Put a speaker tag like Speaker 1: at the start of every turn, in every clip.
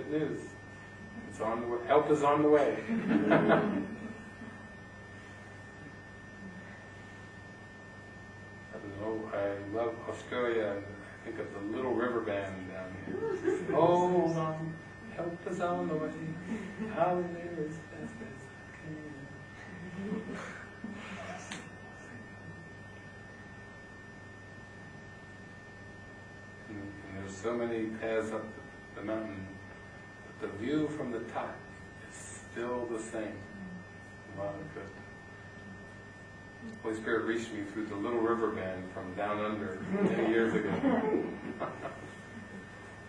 Speaker 1: good news. It's on the way. Help is on the way. oh, I love Australia. I think of the Little River Band down here. On, help is on the way. There as fast as I can. So many paths up the, mountain, the view from the top is still the same. Good. Holy Spirit reached me through the Little River Band from down under many years ago.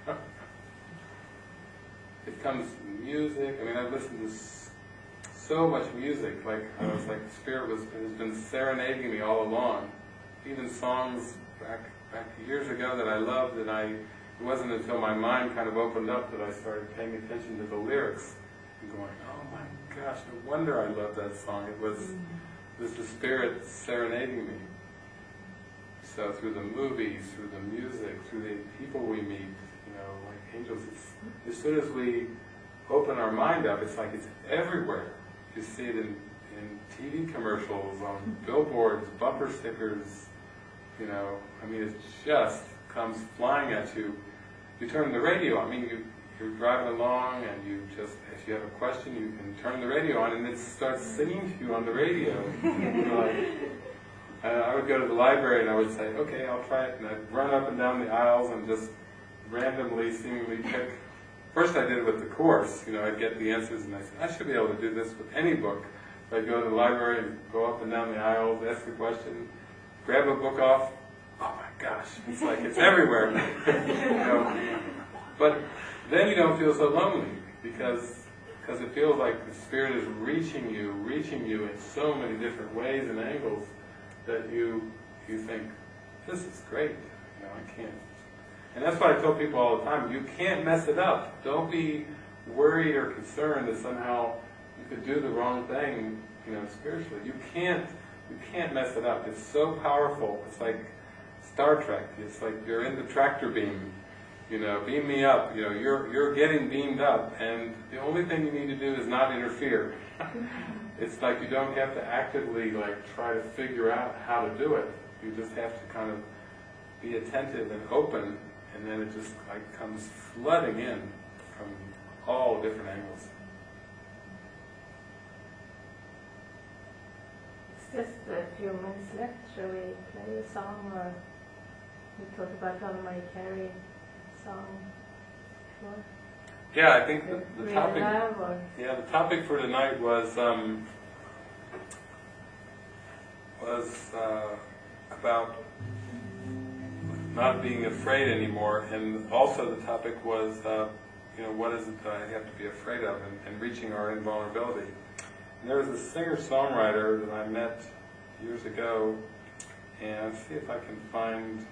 Speaker 1: it comes music. I mean, I've listened to so much music. Like I was like, the Spirit was has been serenading me all along. Even songs back back years ago that I loved, and I it wasn't until my mind kind of opened up that I started paying attention to the lyrics and going, oh my gosh, no wonder I love that song. It was mm-hmm. it was the Spirit serenading me. So through the movies, through the music, through the people we meet, you know, like angels, it's, as soon as we open our mind up, it's like it's everywhere. You see it in, in TV commercials, on mm-hmm. billboards, bumper stickers, you know, I mean, it just comes flying at you. You turn the radio on, I mean, you, you're driving along and you just, if you have a question, you can turn the radio on and it starts singing to you on the radio. Like, uh, I would go to the library and I would say, okay, I'll try it, and I'd run up and down the aisles and just randomly, seemingly pick. First I did it with the course, you know, I'd get the answers and I said, I should be able to do this with any book. So I'd go to the library and go up and down the aisles, ask the question, grab a book off, gosh, it's like it's everywhere. you know? But then you don't feel so lonely because because it feels like the Spirit is reaching you, reaching you in so many different ways and angles that you you think, this is great. You know, I can't. And that's why I tell people all the time, you can't mess it up. Don't be worried or concerned that somehow you could do the wrong thing, you know, spiritually. You can't you can't mess it up. It's so powerful. It's like Star Trek. It's like you're in the tractor beam. You know, beam me up. You know, you're you're getting beamed up, and the only thing you need to do is not interfere. it's like you don't have to actively like try to figure out how to do it. You just have to kind of be attentive and open, and then it just like comes flooding in from all different angles.
Speaker 2: It's just a few minutes left. Shall we play a song or we talked about Donna Marie Cary song? Sure.
Speaker 1: Yeah, I think the, the topic. Yeah, the topic for tonight was um, was uh, about not being afraid anymore, and also the topic was, uh, you know, what is it that I have to be afraid of, and, and reaching our invulnerability. And there was a singer-songwriter that I met years ago, and let's see if I can find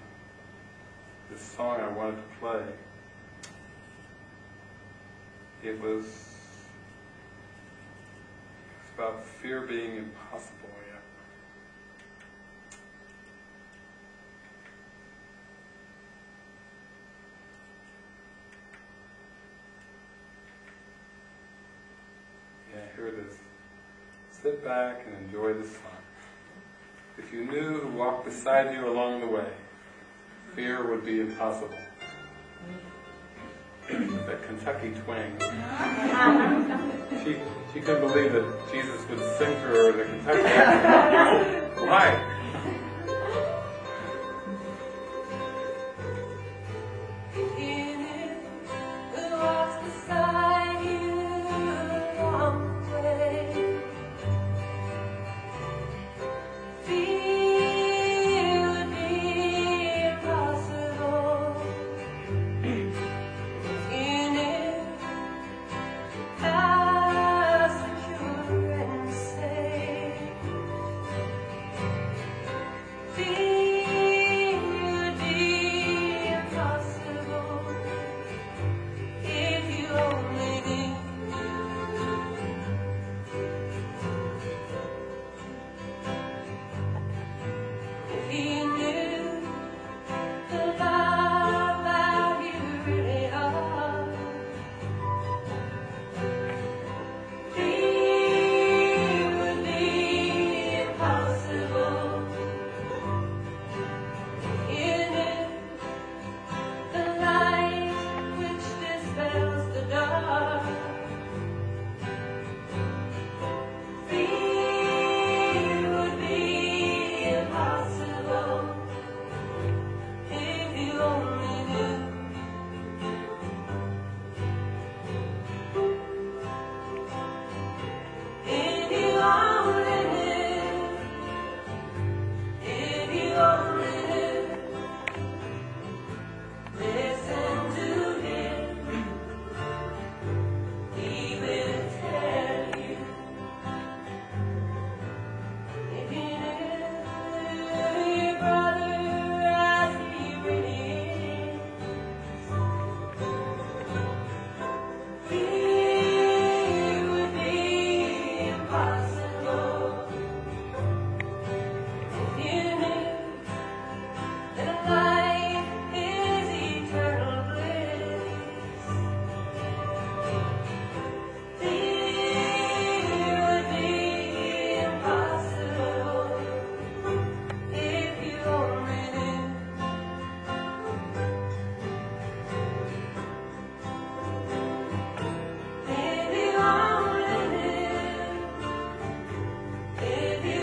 Speaker 1: this song I wanted to play. It was it's about fear being impossible, yeah. Yeah, here it is. Sit back and enjoy the song. If you knew who walked beside you along the way, fear would be impossible. that Kentucky twang. She, she couldn't believe that Jesus would sing to her in a Kentucky accent. Why?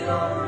Speaker 3: alone.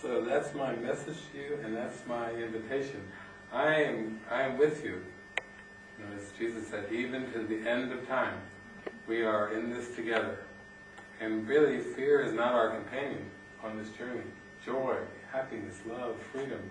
Speaker 1: So that's my message to you, and that's my invitation. I am, I am with you. As Jesus said, even to the end of time, we are in this together. And really, fear is not our companion on this journey. Joy, happiness, love, freedom,